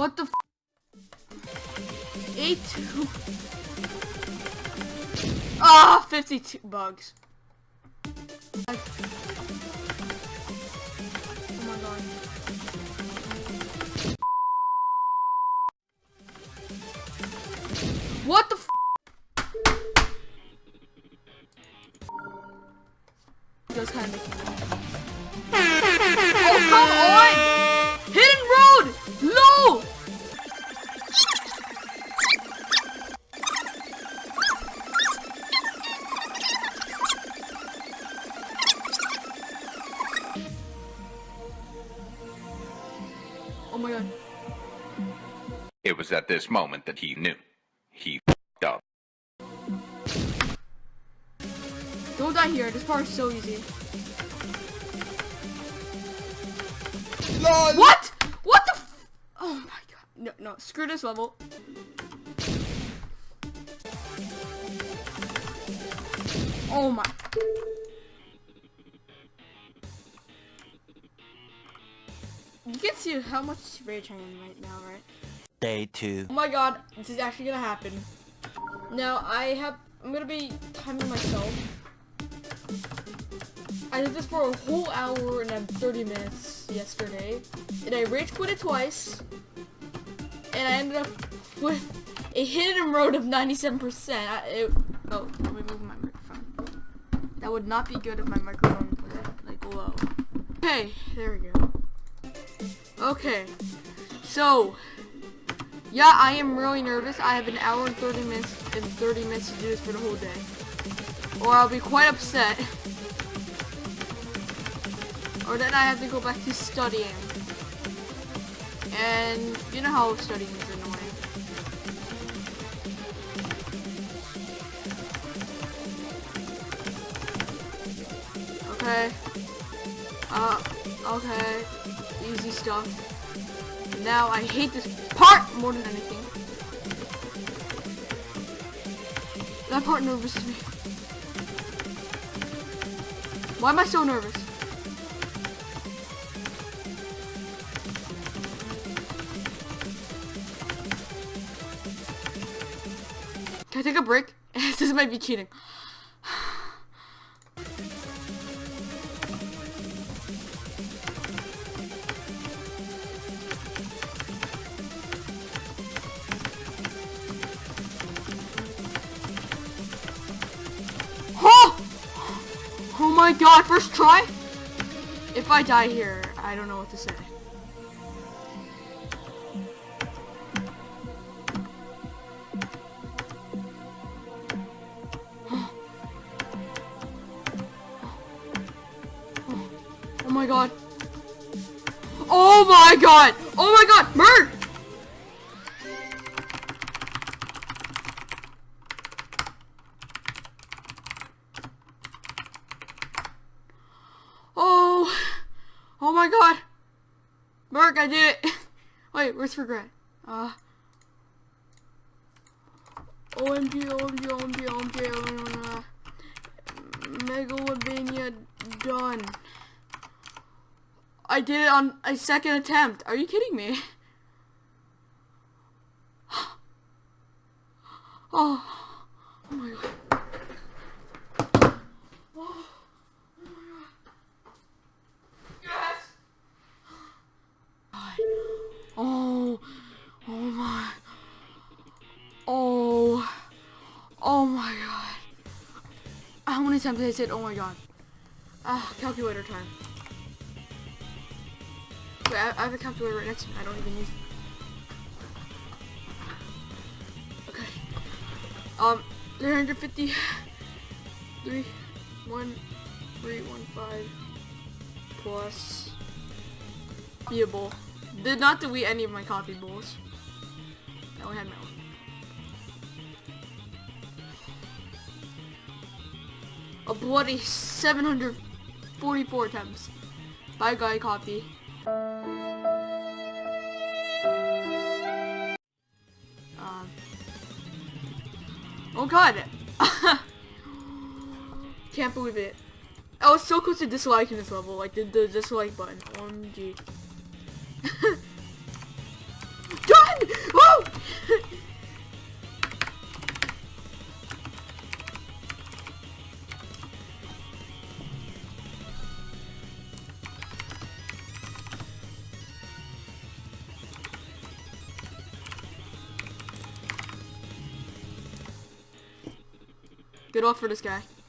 What the f Eight two. Ah, 52 bugs. Oh my god. What the f Those kind of Oh, come on! Oh my god. It was at this moment that he knew. He f***ed up. Don't die here. This part is so easy. What? What the f- Oh my god. No, no. Screw this level. Oh my. See how much rage I am right now, right? Day two. Oh my god, this is actually gonna happen. Now, I have, I'm gonna be timing myself. I did this for a whole hour and then 30 minutes yesterday. And I rage quit it twice. And I ended up with a hidden road of 97%. I, it, oh, let me move my microphone. That would not be good if my microphone was like low. Okay, there we go. Okay, so yeah, I am really nervous. I have an hour and 30 minutes and 30 minutes to do this for the whole day. Or I'll be quite upset. Or then I have to go back to studying. And you know how studying is annoying. Okay. Uh, okay. Easy stuff. Now I hate this part more than anything. That part nervouses me. Why am I so nervous? Can I take a break? this might be cheating. My god, first try? If I die here, I don't know what to say. Oh my god. Oh my god! Oh my god! Merc! My god! Merc, I did it! Wait, where's regret? Uh. OMG, OMG, OMG, OMG, OMG, Megalomania done. I did it on a second attempt. Are you kidding me? Oh many times I say, oh my god? Ah, calculator time. Wait, I, I have a calculator right next to me. I don't even use it. Okay. Um, 350. 3, 1, 3, 1, 5. Plus. Copyable. Did not delete any of my copyables. I only had my own. A bloody 744 attempts. Bye guy copy. Um. Oh god! Can't believe it. I was so close to disliking this level, like the, the dislike button. OMG. Good luck for this guy.